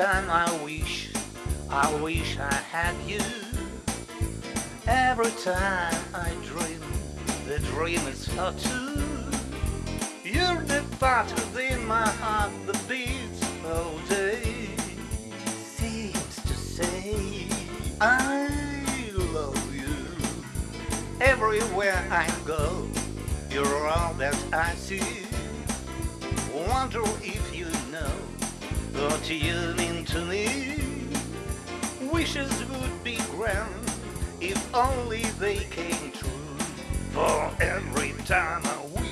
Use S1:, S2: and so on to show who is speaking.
S1: time I wish, I wish I had you. Every time I dream, the dream is for two. You're the part within my heart that beats all day. Seems to say I love you. Everywhere I go, you're all that I see. Wonder if you know what you Wishes would be grand if only they came true. For every time I wish,